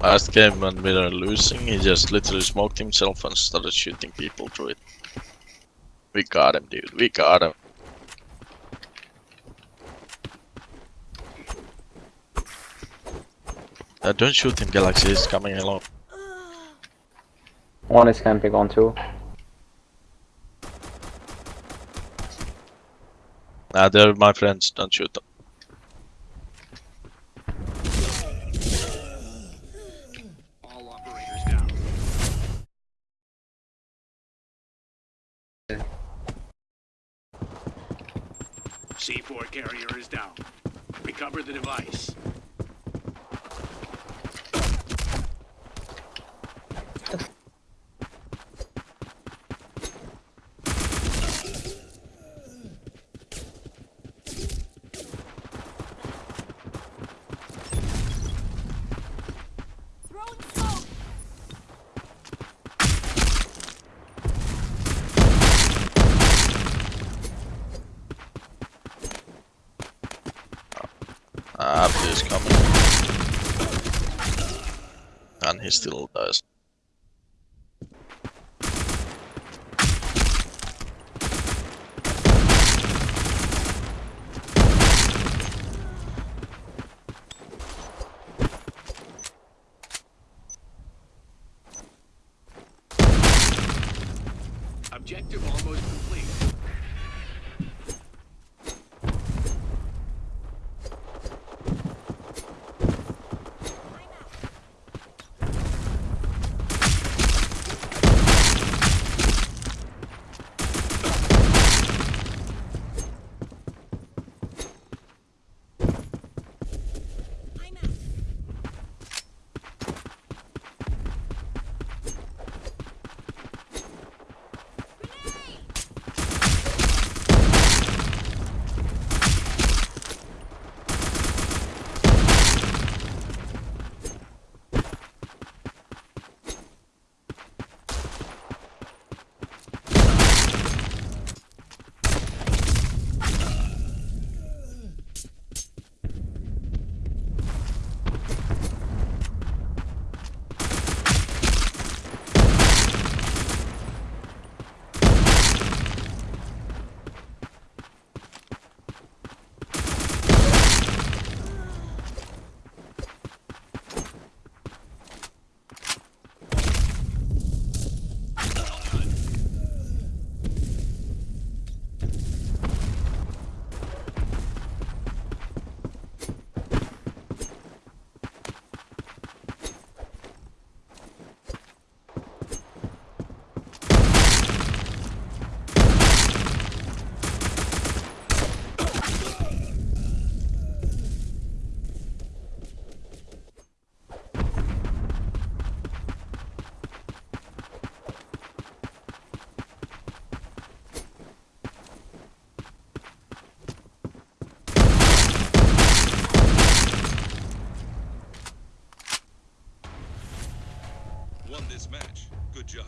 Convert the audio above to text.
Last game when we were losing, he just literally smoked himself and started shooting people through it. We got him, dude. We got him. Uh, don't shoot him, Galaxy. He's coming along. One is camping on two. Nah, they're my friends. Don't shoot them. C4 carrier is down. Recover the device. Ah, he's coming. And he still dies. Objective almost complete. Won this match. Good job.